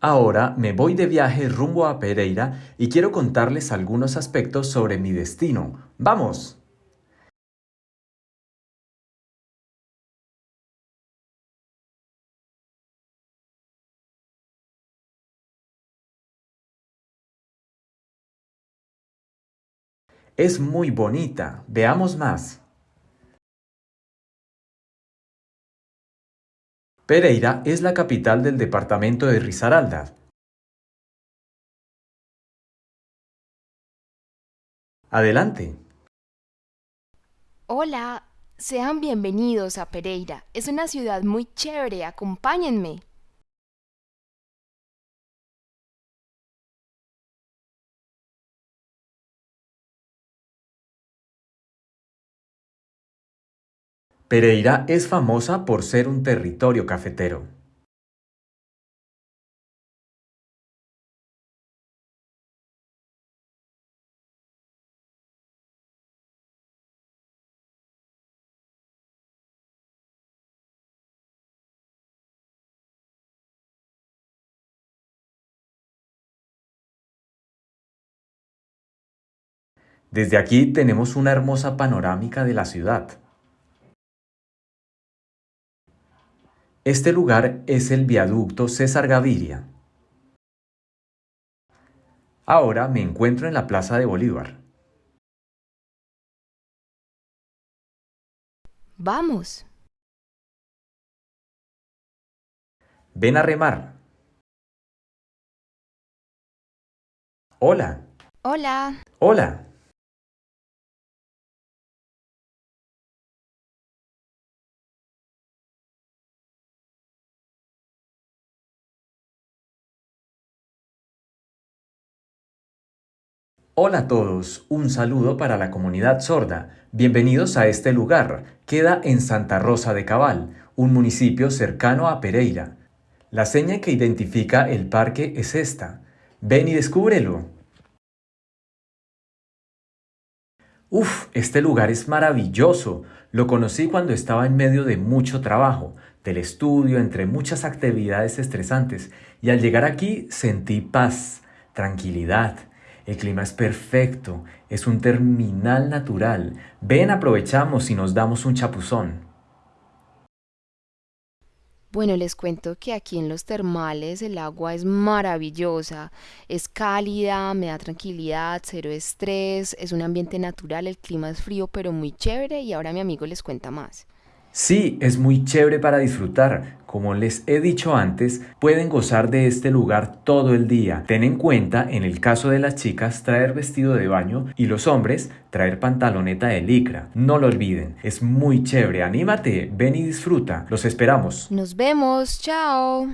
Ahora me voy de viaje rumbo a Pereira y quiero contarles algunos aspectos sobre mi destino. ¡Vamos! Es muy bonita. Veamos más. Pereira es la capital del departamento de Risaralda. Adelante. Hola, sean bienvenidos a Pereira. Es una ciudad muy chévere, acompáñenme. Pereira es famosa por ser un territorio cafetero. Desde aquí tenemos una hermosa panorámica de la ciudad. Este lugar es el viaducto César Gaviria. Ahora me encuentro en la Plaza de Bolívar. Vamos. Ven a remar. Hola. Hola. Hola. Hola a todos, un saludo para la comunidad sorda. Bienvenidos a este lugar. Queda en Santa Rosa de Cabal, un municipio cercano a Pereira. La seña que identifica el parque es esta. Ven y descúbrelo. Uf, este lugar es maravilloso. Lo conocí cuando estaba en medio de mucho trabajo, del estudio, entre muchas actividades estresantes, y al llegar aquí sentí paz, tranquilidad el clima es perfecto, es un terminal natural. Ven, aprovechamos y nos damos un chapuzón. Bueno, les cuento que aquí en los termales el agua es maravillosa, es cálida, me da tranquilidad, cero estrés, es un ambiente natural, el clima es frío pero muy chévere y ahora mi amigo les cuenta más. Sí, es muy chévere para disfrutar. Como les he dicho antes, pueden gozar de este lugar todo el día. Ten en cuenta, en el caso de las chicas, traer vestido de baño y los hombres, traer pantaloneta de licra. No lo olviden, es muy chévere. Anímate, ven y disfruta. Los esperamos. Nos vemos, chao.